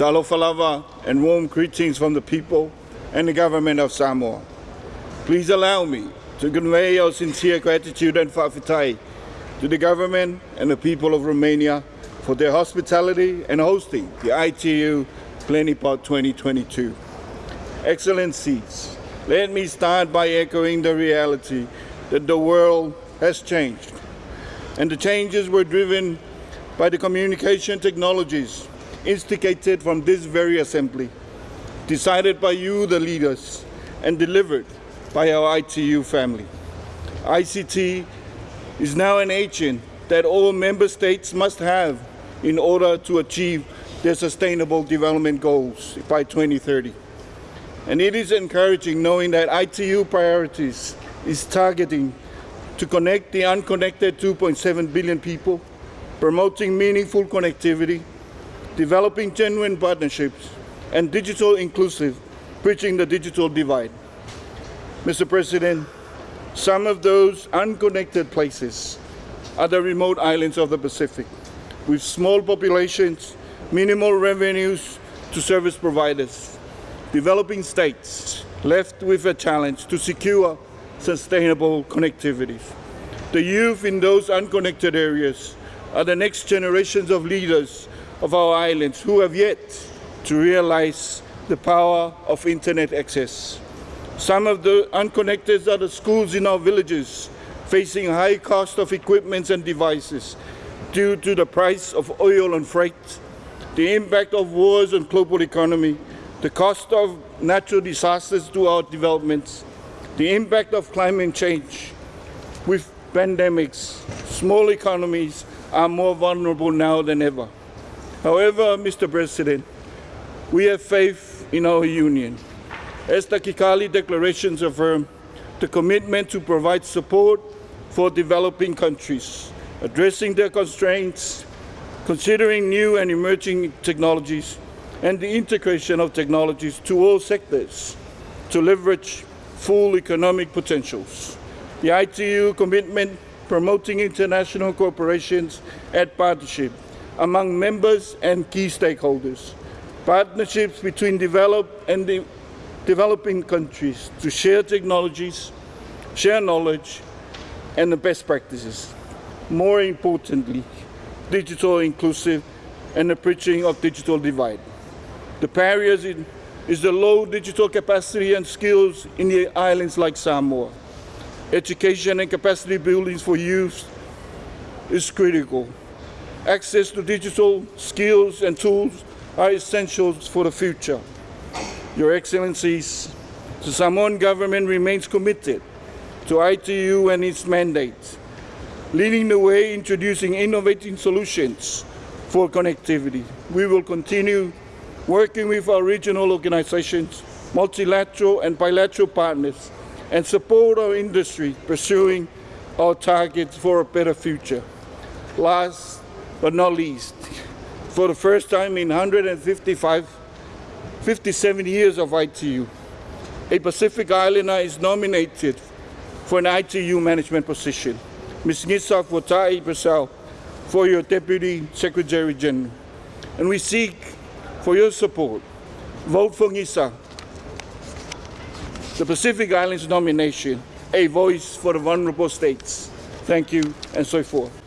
Lava and warm greetings from the people and the government of Samoa. Please allow me to convey our sincere gratitude and fa'afetai to the government and the people of Romania for their hospitality and hosting the ITU Plenipot 2022. Excellencies, let me start by echoing the reality that the world has changed. And the changes were driven by the communication technologies instigated from this very assembly, decided by you, the leaders, and delivered by our ITU family. ICT is now an agent that all member states must have in order to achieve their sustainable development goals by 2030. And it is encouraging knowing that ITU priorities is targeting to connect the unconnected 2.7 billion people, promoting meaningful connectivity, developing genuine partnerships, and digital inclusive, bridging the digital divide. Mr. President, some of those unconnected places are the remote islands of the Pacific, with small populations, minimal revenues to service providers, developing states left with a challenge to secure sustainable connectivity. The youth in those unconnected areas are the next generations of leaders of our islands who have yet to realize the power of internet access. Some of the unconnected are the schools in our villages facing high cost of equipment and devices due to the price of oil and freight, the impact of wars on global economy, the cost of natural disasters to our developments, the impact of climate change. With pandemics, small economies are more vulnerable now than ever. However, Mr. President, we have faith in our union. As the Kigali declarations affirm, the commitment to provide support for developing countries, addressing their constraints, considering new and emerging technologies, and the integration of technologies to all sectors to leverage full economic potentials. The ITU commitment promoting international cooperations and partnership among members and key stakeholders, partnerships between developed and de developing countries to share technologies, share knowledge, and the best practices. More importantly, digital inclusive and the bridging of digital divide. The barriers in, is the low digital capacity and skills in the islands like Samoa. Education and capacity building for youth is critical. Access to digital skills and tools are essentials for the future. Your Excellencies, the Samoan government remains committed to ITU and its mandate, leading the way introducing innovative solutions for connectivity. We will continue working with our regional organizations, multilateral and bilateral partners, and support our industry pursuing our targets for a better future. Last but not least, for the first time in 155, 57 years of ITU, a Pacific Islander is nominated for an ITU management position. Ms. Nisa Fotai Brazil for your Deputy Secretary General. And we seek for your support. Vote for Nisa, the Pacific Islands nomination, a voice for the vulnerable states. Thank you, and so forth.